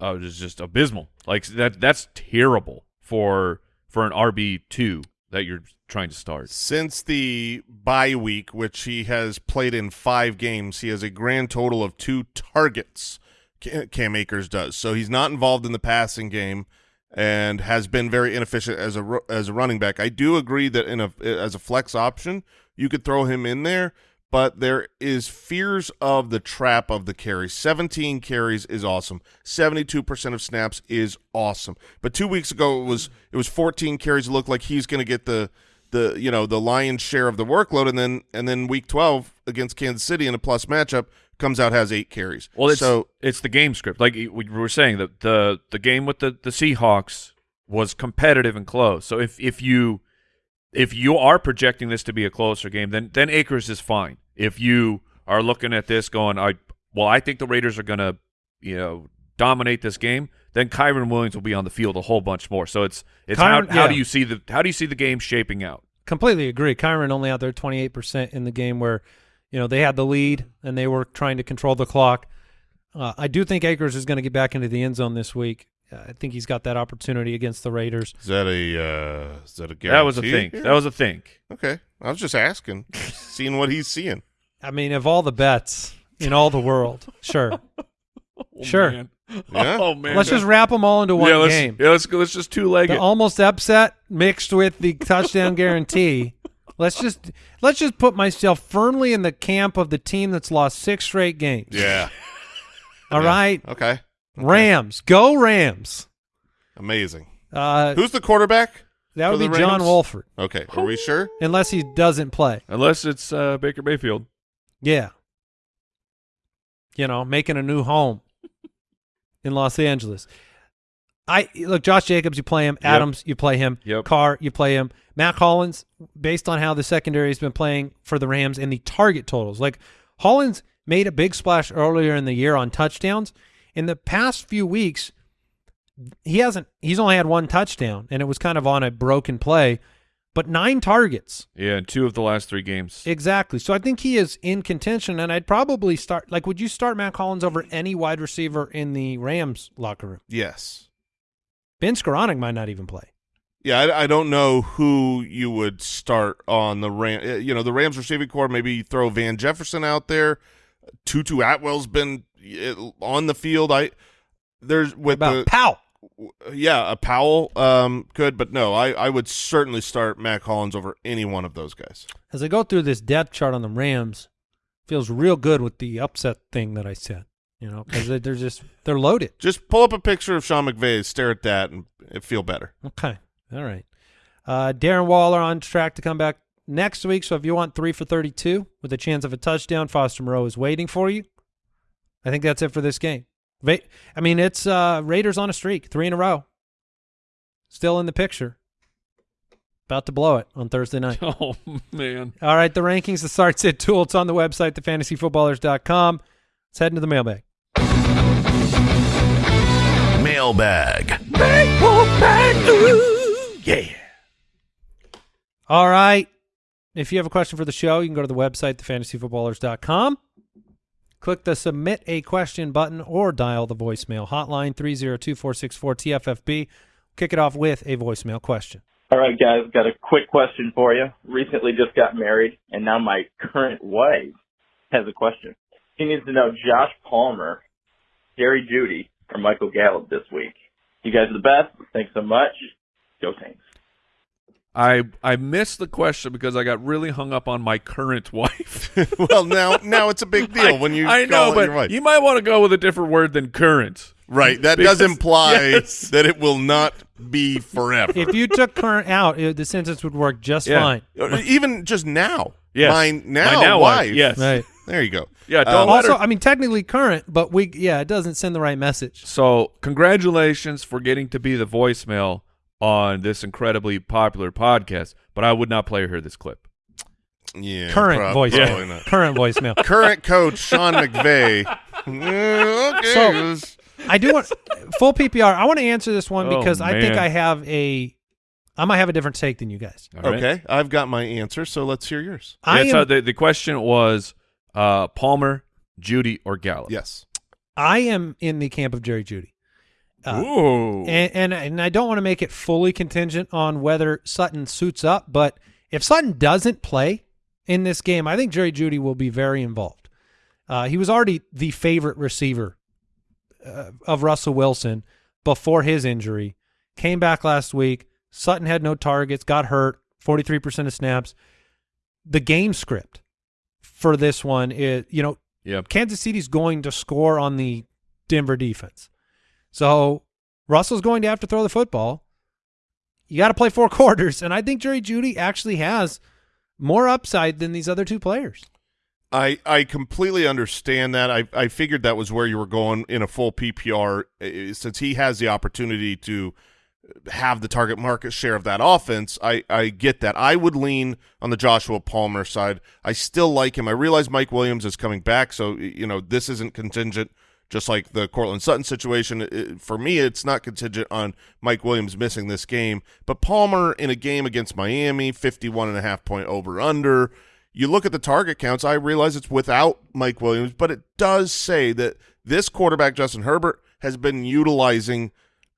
uh, is just abysmal. Like that that's terrible for for an RB two that you're trying to start. Since the bye week, which he has played in five games, he has a grand total of two targets. Cam Akers does. So he's not involved in the passing game and has been very inefficient as a as a running back. I do agree that in a as a flex option, you could throw him in there, but there is fears of the trap of the carries. 17 carries is awesome. 72% of snaps is awesome. But 2 weeks ago it was it was 14 carries it looked like he's going to get the the you know the lion's share of the workload and then and then week 12 against Kansas City in a plus matchup comes out has 8 carries. Well, it's so it's the game script. Like we were saying, the the the game with the the Seahawks was competitive and close. So if if you if you are projecting this to be a closer game, then then Akers is fine. If you are looking at this going, I well, I think the Raiders are going to you know dominate this game. Then Kyren Williams will be on the field a whole bunch more. So it's it's Kyren- how, how do you see the how do you see the game shaping out? Completely agree. Kyren only out there 28% in the game where, you know, they had the lead and they were trying to control the clock. Uh, I do think Akers is going to get back into the end zone this week. Uh, I think he's got that opportunity against the Raiders. is that a uh, is that a guarantee? That was a think. here? That was a think. Okay. I was just asking, [laughs] seeing what he's seeing. I mean, of all the bets in all the world, sure. [laughs] Sure. man. Yeah. [laughs] Oh man. let's just wrap them all into one yeah, let's, game. Yeah, let's go. Let's just two leg it. almost upset mixed with the touchdown guarantee. Let's just let's just put myself firmly in the camp of the team that's lost six straight games. Yeah. All Yeah. right, Okay. Rams, go Rams. Amazing. Uh, Who's the quarterback? that would be the John Wolford, Okay. Are we sure? unless he doesn't play. Unless it's uh, Baker Mayfield. Yeah, you know, making a new home in Los Angeles. I look, Josh Jacobs, you play him. Yep. Adams, you play him. Yep. Carr, you play him. Mack Hollins, based on how the secondary has been playing for the Rams and the target totals, like Hollins made a big splash earlier in the year on touchdowns. In the past few weeks, he hasn't. He's only had one touchdown, and it was kind of on a broken play. But nine targets, Yeah, in two of the last three games. exactly. So I think he is in contention, and I'd probably start. Like, would you start Matt Collins over any wide receiver in the Rams locker room? Yes. Ben Skowronek might not even play. Yeah, I, I don't know who you would start on the Ram. uh, You know, the Rams receiving core. Maybe you throw Van Jefferson out there. Tutu Atwell's been uh, on the field. I there's with About the Powell. yeah a Powell um could, but no, I I would certainly start Matt Collins over any one of those guys. As I go through this depth chart on the Rams, feels real good with the upset thing that I said. You know, because they're just they're loaded. Just pull up a picture of Sean McVay, stare at that, and it feel better. Okay, all right. Uh, Darren Waller on track to come back next week. So if you want three for thirty-two with a chance of a touchdown, Foster Moreau is waiting for you. I think that's it for this game. I mean, it's uh, Raiders on a streak, three in a row. Still in the picture. About to blow it on Thursday night. [laughs] Oh man. All right, the rankings, the start sit tool. It's on the website, thefantasyfootballers.com. Let's head into the mailbag. Mailbag. Yeah. All right. If you have a question for the show, you can go to the website, thefantasyfootballers.com. Click the submit a question button or dial the voicemail hotline 302-464-TFFB. Kick it off with a voicemail question. All right, guys, got a quick question for you. Recently just got married, and now my current wife has a question. She needs to know Josh Palmer, Jerry Jeudy, or Michael Gallup this week. You guys are the best. Thanks so much. Go Saints. I I missed the question because I got really hung up on my current wife. [laughs] well, now now it's a big [laughs] deal when you I call know, but your wife. you might want to go with a different word than current. right. That Because- does imply [laughs] yes. that it will not be forever. If you took current out, it, the sentence would work just Yeah. fine. Even just now. Yes. My now, My now wife. wife, yes. Right. There you go. Yeah, don't uh, let Also, her. I mean, technically current, but we yeah, it doesn't send the right message. So, congratulations for getting to be the voicemail on this incredibly popular podcast. But I would not play her this clip. Yeah. current prob- voicemail. probably not. Current voicemail. [laughs] Current coach Sean McVay. [laughs] Okay. So- I do want full PPR. I want to answer this one Oh, because I think. I have a, I might have a different take than you guys. All right? okay, I've got my answer, so let's hear yours. I Yeah, so the, the question was uh, Palmer, Jeudy, or Gallup. Yes. I am in the camp of Jerry Jeudy, Uh, Ooh. and, and and I don't want to make it fully contingent on whether Sutton suits up. But if Sutton doesn't play in this game, I think Jerry Jeudy will be very involved. Uh, he was already the favorite receiver uh, of Russell Wilson before his injury. Came back last week. Sutton had no targets, got hurt, 43% of snaps. The game script for this one is, you know, Yep. Kansas City's going to score on the Denver defense. So Russell's going to have to throw the football. You got to play four [laughs] quarters, and I think Jerry Jeudy actually has more upside than these other two players. I I completely understand that. I I figured that was where you were going in a full PPR uh, since he has the opportunity to have the target market share of that offense. I I get that. I would lean on the Joshua Palmer side. I still like him. I realize Mike Williams is coming back, so you know this isn't contingent just like the Courtland Sutton situation. It- for me, it's not contingent on Mike Williams missing this game, but Palmer in a game against Miami, 51 and a half point over under. You look at the target counts, I realize it's without Mike Williams, but it does say that this quarterback, Justin Herbert, has been utilizing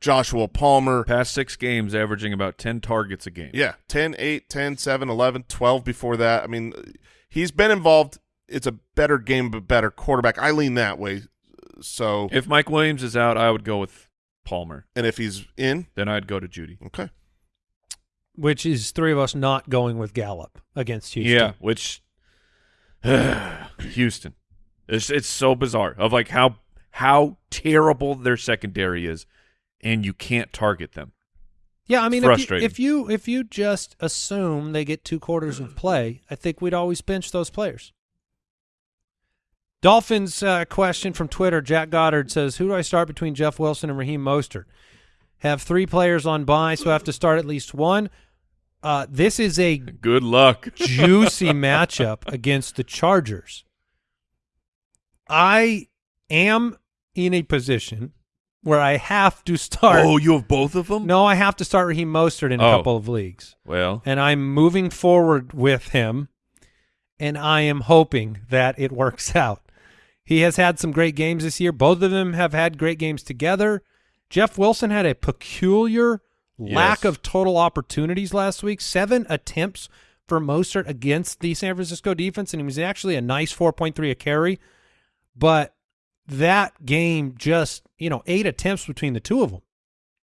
Joshua Palmer. Past six games, averaging about 10 targets a game. Yeah, 10, 8, 10, 7, 11, 12 before that. I mean, he's been involved. It's a better game, but better quarterback. I lean that way. So, If Mike Williams is out, I would go with Palmer. and if he's in, Then I'd go to Jeudy. okay. which is three of us not going with Gallup against Houston. Yeah, which [sighs] Houston. It's it's so bizarre of like how how terrible their secondary is, and you can't target them. Yeah, I mean, if you, if you if you just assume they get two quarters of play, I think we'd always bench those players. Dolphins uh, question from Twitter. Jack Goddard says, "Who do I start between Jeff Wilson and Raheem Mostert? Have three players on bye, so I have to start at least one. Uh, this is a [laughs] Good luck. [laughs] juicy matchup against the Chargers. I am in a position where I have to start. Oh, you have both of them? No, I have to start Raheem Mostert in a Oh. couple of leagues. Well, And I'm moving forward with him, and I am hoping that it works [laughs] out. He has had some great games this year. Both of them have had great games together. Jeff Wilson had a peculiar lack Yes. of total opportunities last week. Seven attempts for Mostert against the San Francisco defense, and he was actually a nice 4.3 a carry. But that game just, you know, eight attempts between the two of them.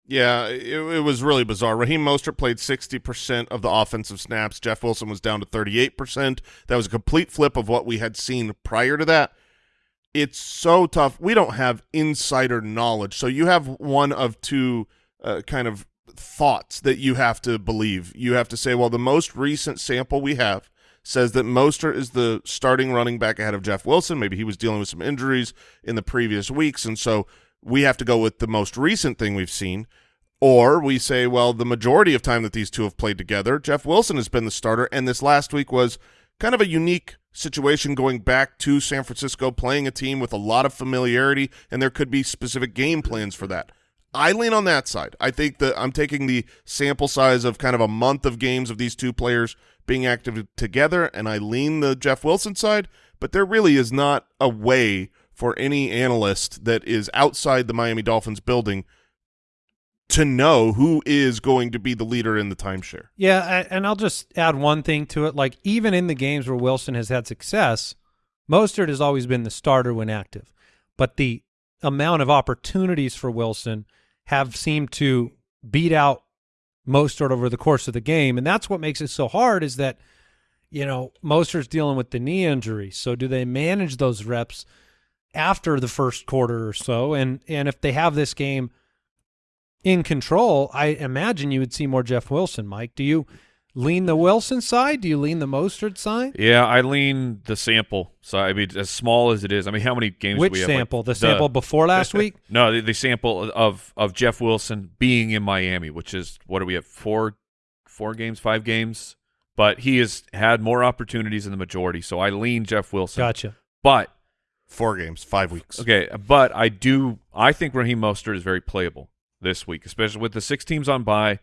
Yeah, it, it was really bizarre. Raheem Mostert played 60% of the offensive snaps. Jeff Wilson was down to 38%. That was a complete flip of what we had seen prior to that. It's so tough. We don't have insider knowledge. So you have one of two uh, kind of thoughts that you have to believe. You have to say, well, the most recent sample we have says that Mostert is the starting running back ahead of Jeff Wilson. Maybe he was dealing with some injuries in the previous weeks, and so we have to go with the most recent thing we've seen. Or we say, well, the majority of time that these two have played together, Jeff Wilson has been the starter, and this last week was kind of a unique situation going back to San Francisco, playing a team with a lot of familiarity, and there could be specific game plans for that. I lean on that side. I think that I'm taking the sample size of kind of a month of games of these two players being active together, and I lean the Jeff Wilson side, but there really is not a way for any analyst that is outside the Miami Dolphins building to know who is going to be the leader in the timeshare. Yeah, and I'll just add one thing to it. Like even in the games where Wilson has had success, Mostert has always been the starter when active, but the amount of opportunities for Wilson have seemed to beat out Mostert over the course of the game, and that's what makes it so hard. Is that you know Mostert's dealing with the knee injury, so do they manage those reps after the first quarter or so? And and if they have this game in control, I imagine you would see more Jeff Wilson. Mike, do you lean the Wilson side? Do you lean the Mostert side? yeah, I lean the sample. So I mean, as small as it is, I mean, how many games? do Which we have? Like, sample? the sample before last [laughs] week? No, the, the sample of of Jeff Wilson being in Miami, which is what do we have four four games, five games, but he has had more opportunities in the majority. So I lean Jeff Wilson. Gotcha. But Four games, five weeks. okay, but I do I think Raheem Mostert is very playable this week, especially with the six teams on bye.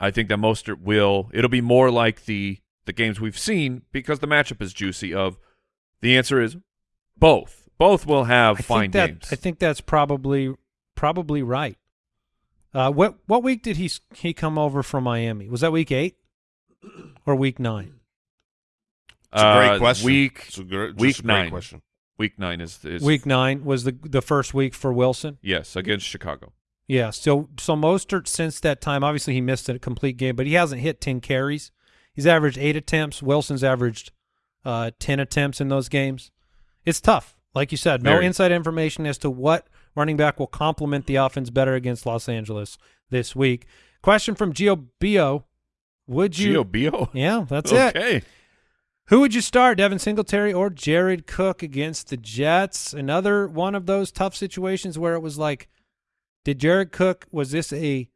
I think that Mostert will. It'll be more like the the games we've seen because the matchup is juicy. Of the answer is both. Both will have I fine think that games. I think that's probably probably right. Uh, what what week did he he come over from Miami? Was that week eight or week nine? It's a great Uh, question. Week It's a gr- just week a great nine. question. Week nine is, is Week nine was the the first week for Wilson. Yes, against Chicago. Yeah. So so Mostert since that time, obviously he missed a complete game, but he hasn't hit ten carries. He's averaged eight attempts. Wilson's averaged uh, ten attempts in those games. It's tough, like you said. No Very. inside information as to what running back will complement the offense better against Los Angeles this week. Question from Gio Bio: Would you? Gio Bio. Yeah, that's it. okay. Who would you start, Devin Singletary or Jared Cook against the Jets? Another one of those tough situations where it was like, did Jared Cook, was this a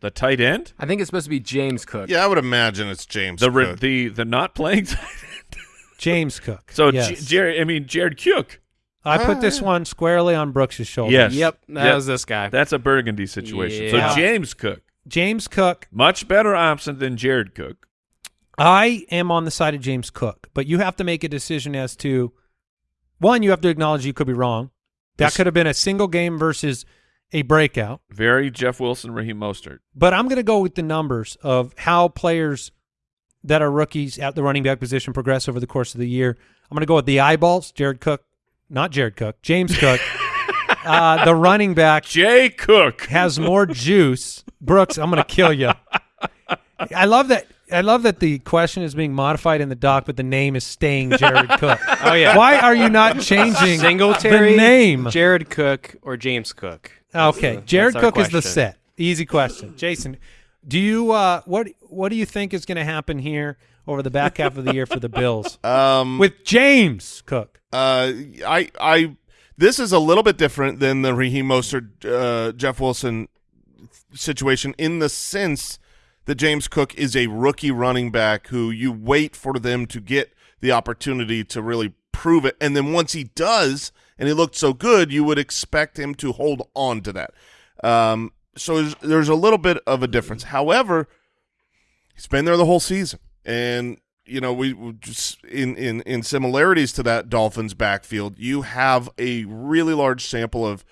The tight end. I think it's supposed to be James Cook. Yeah, I would imagine it's James. The Cook. the the not playing. [laughs] tight end. James Cook? so yes. J- Jared, I mean Jared Cook. I put this Ah. one squarely on Brooks' shoulders. Yes. Yep, that Yep. was this guy. That's a Burgundy situation. Yeah. So James Cook, James Cook, much better option than Jared Cook. I am on the side of James Cook, but you have to make a decision as to one, you have to acknowledge you could be wrong. That Yes. could have been a single game versus a breakout. Very Jeff Wilson, Raheem Mostert. But I'm going to go with the numbers of how players that are rookies at the running back position progress over the course of the year. I'm going to go with the eyeballs, Jared Cook, not Jared Cook, James Cook. [laughs] uh, the running back Jay Cook. has more juice. Brooks, I'm going to kill you. I love that. I love that the question is being modified in the doc, but the name is staying Jared Cook. [laughs] Oh yeah, Why are you not changing Singletary, the name? Jared Cook or James Cook. Okay, the- Jared Cook is the set. Easy question, Jason. Do you uh, what what do you think is going to happen here over the back half of the year for the Bills [laughs] um, with James Cook? Uh, I, I, this is a little bit different than the Raheem Mostert, uh, Jeff Wilson situation in the sense that James Cook is a rookie running back who you wait for them to get the opportunity to really prove it, and then once he does, and he looked so good, you would expect him to hold on to that. Um, so there's, there's a little bit of a difference. However, he's been there the whole season, and you know we, we just in in in similarities to that Dolphins backfield, you have a really large sample of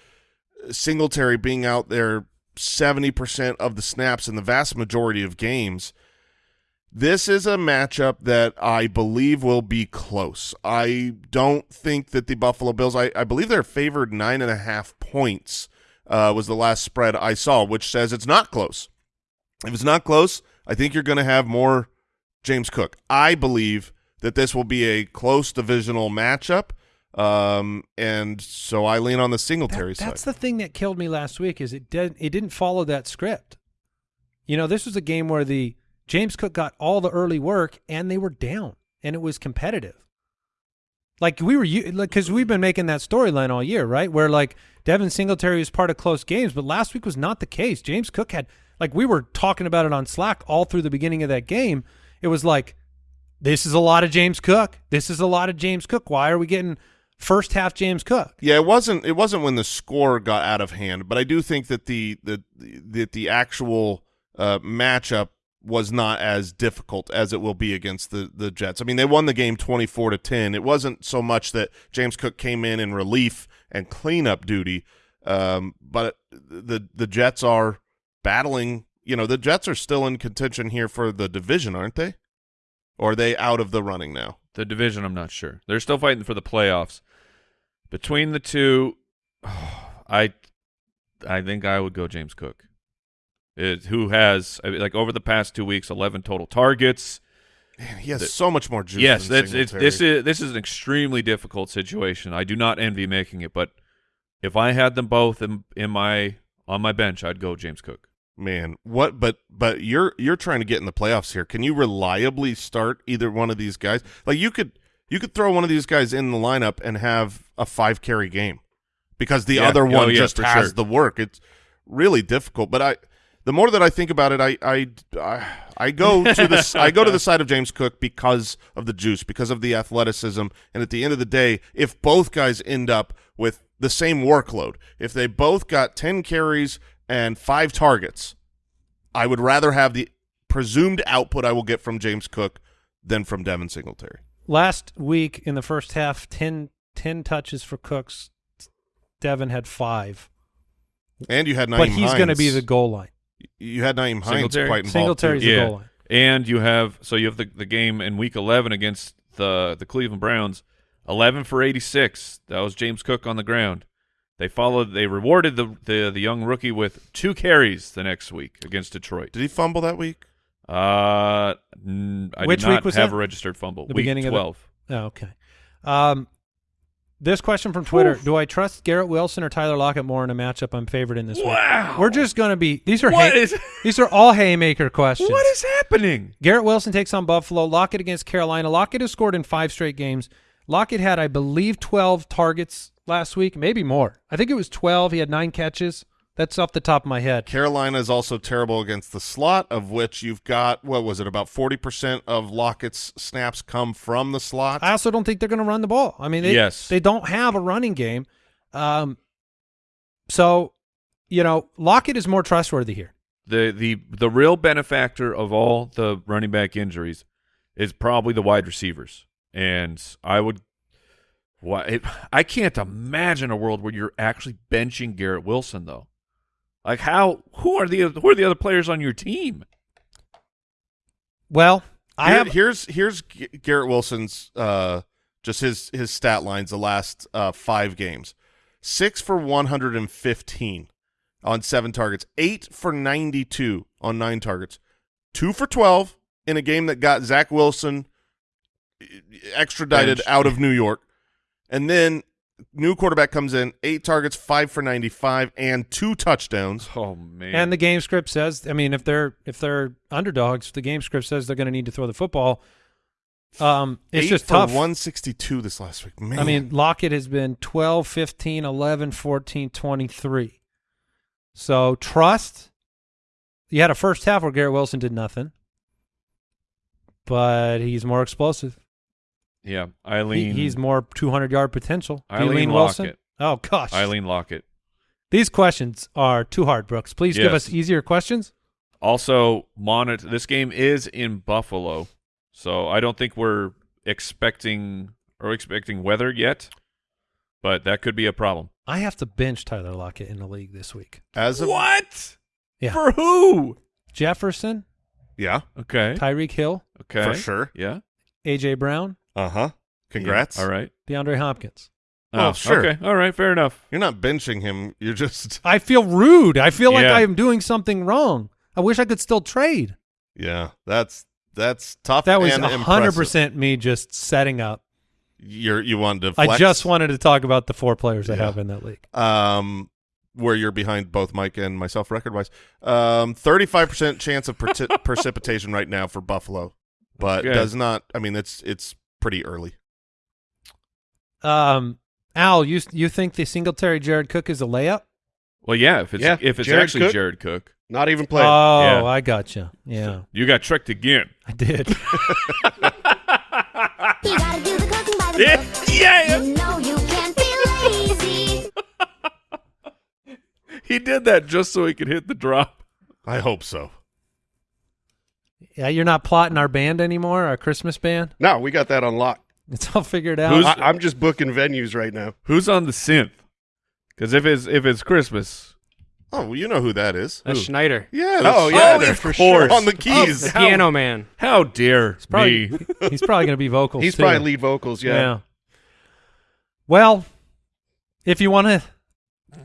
Singletary being out there seventy percent of the snaps in the vast majority of games. This is a matchup that I believe will be close. I don't think that the Buffalo Bills. I, I believe they're favored nine and a half points. Uh, was the last spread I saw, which says it's not close. If it's not close, I think you're going to have more James Cook. I believe that this will be a close divisional matchup, um, and so I lean on the Singletary That- that's the thing that killed me last week is it did it didn't follow that script. You know, this was a game where the James Cook got all the early work and they were down and it was competitive. Like we were like because we've been making that storyline all year, right? Where like Devin Singletary was part of close games, but last week was not the case. James Cook had like we were talking about it on Slack all through the beginning of that game. It was like this is a lot of James Cook. This is a lot of James Cook. Why are we getting first half James Cook? Yeah, it wasn't. It wasn't when the score got out of hand, but I do think that the the that the actual uh, matchup was not as difficult as it will be against the the Jets. I mean, they won the game twenty four to ten. It wasn't so much that James Cook came in in relief and cleanup duty, um, but the the Jets are battling. You know, the Jets are still in contention here for the division, aren't they? Or are they out of the running now? The division, I'm not sure. They're still fighting for the playoffs. Between the two, [sighs] I, I think I would go James Cook. It, who has I mean, like over the past two weeks, 11 total targets. Man, he has The- so much more juice. yes, than that's it's, this is this is an extremely difficult situation. I do not envy making it, but if I had them both in, in my on my bench, I'd go James Cook. Man, what? But but you're you're trying to get in the playoffs here. Can you reliably start either one of these guys? Like you could you could throw one of these guys in the lineup and have a five carry game because the Yeah. other Oh, one yeah, just has sure. the work. It's really difficult. But I, the more that I think about it, I I I, I go to the I go to the [laughs] side of James Cook because of the juice, because of the athleticism, and at the end of the day, if both guys end up with the same workload, if they both got ten carries and five targets, I would rather have the presumed output I will get from James Cook than from Devin Singletary. Last week in the first half, 10, 10 touches for Cooks. Devin had five, And you had Nyheim but he's going to be the goal line. You had Nyheim Hines Singletary? quite involved Singletary's too. the Yeah. goal line. And you have so you have the the game in week 11 against the the Cleveland Browns. 11 for 86. That was James Cook on the ground. They followed. They rewarded the the, the young rookie with two carries the next week against Detroit. Did he fumble that week? Uh, n- I Which did not week was have that? a registered fumble. The week beginning of the- 12. Oh, okay. Um, this question from Twitter: Do I trust Garrett Wilson or Tyler Lockett more in a matchup I'm favored in this Wow. week? We're just going to be. These are hay- is- [laughs] these are all haymaker questions. What is happening? Garrett Wilson takes on Buffalo. Lockett against Carolina. Lockett has scored in five straight games. Lockett had, I believe, 12 targets last week, maybe more. I think it was 12. He had nine catches. That's off the top of my head. Carolina is also terrible against the slot, of which you've got what was it about forty percent of Lockett's snaps come from the slot. I also don't think they're going to run the ball. I mean, they, Yes. they don't have a running game. Um, so, you know, Lockett is more trustworthy here. The the the real benefactor of all the running back injuries is probably the wide receivers, and I would. Why I can't imagine a world where you're actually benching Garrett Wilson though. Like how? Who are the who are the other players on your team? Well, I Here- have here's here's Garrett Wilson's uh just his his stat lines the last uh five games. Six for one hundred and fifteen on seven targets, eight for ninety two on nine targets, two for twelve in a game that got Zach Wilson extradited Benched. out of New York. And then new quarterback comes in, eight targets, five for ninety five, and two touchdowns. Oh man! And the game script says, I mean, if they're if they're underdogs, the game script says they're going to need to throw the football. Um, it's eight just for tough. 162 this last week. Man. I mean, Lockett has been 12, 15, 11, 14, 23. So trust. You had a first half where Garrett Wilson did nothing, but he's more explosive. Yeah, He, Eileen. he's more 200 yard potential. Do Eileen Wilson? Lockett. Oh gosh, Eileen Lockett. These questions are too hard, Brooks. Please give us easier questions. Also, monitor. This game is in Buffalo, so I don't think we're expecting or expecting weather yet, but that could be a problem. I have to bench Tyler Lockett in the league this week. as of What? Yeah. For who? Jefferson, yeah, Okay. Tyreek Hill, Okay. for sure. Yeah. AJ Brown, Uh huh. Congrats. Yeah. All right. DeAndre Hopkins. Oh, sure. Okay. All right. Fair enough. You're not benching him. You're just [laughs] I feel rude. I feel like I am doing something wrong. I wish I could still trade. yeah. That's that's tough. That was a hundred percent me just setting up. You're you wanted to. I just wanted to talk about the four players I have in that league. um where you're behind both Mike and myself record wise. Um, 35 percent chance of preci- [laughs] precipitation right now for Buffalo, but Good. does not. I mean, it's it's pretty early. Um, Al, you you think the Singletary Jared Cook is a layup? Well, yeah. If it's Yeah, if it's Jared actually Cook. Jared Cook, Not even playing. Oh, Yeah. I gotcha. Yeah, you got tricked again. I did. [laughs] [laughs] You gotta do the cooking by the Yeah. Yeah. You know you can't be lazy. [laughs] He did that just so he could hit the drop. I hope so. Yeah, you're not plotting our band anymore, our Christmas band. no, we got that on lock. It's all figured out. Who's- I, I'm just booking venues right now. Who's on the synth? Because if it's if it's Christmas, Oh, well, you know who that is. That's Schneider, Yeah. Oh, that's Oh, yeah, Schneider, of [laughs] for course. sure. On the oh, keys. the piano man. how dare probably- me? [laughs] [laughs] He's probably going to be vocals. He's too. probably lead vocals. Yeah. Well, if you want to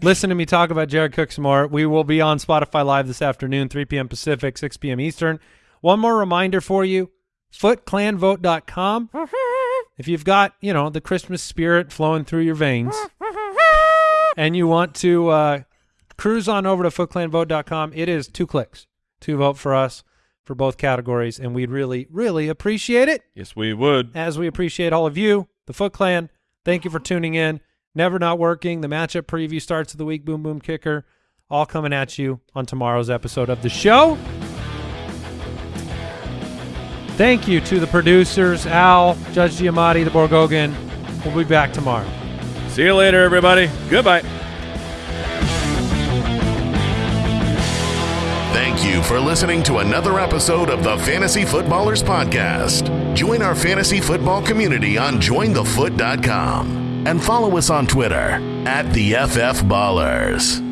listen to me talk about Jared Cook some more, we will be on Spotify Live this afternoon, 3 p.m. Pacific, 6 p.m. Eastern. One more reminder for you, footclanvote.com. [laughs] If you've got, you know, the Christmas spirit flowing through your veins [laughs] and you want to uh, cruise on over to footclanvote.com, it is two clicks to vote for us for both categories, and we'd really, really appreciate it yes, we would. as we appreciate all of you, the Foot Clan. Thank you for tuning in. Never Not Working, the matchup preview starts of the week, Boom Boom Kicker, all coming at you on tomorrow's episode of the show. Thank you to the producers, Al, Judge Giamatti, the Borgogan. We'll be back tomorrow. See you later, everybody. Goodbye. Thank you for listening to another episode of the Fantasy Footballers Podcast. Join our fantasy football community on jointhefoot.com and follow us on Twitter at the FF Ballers.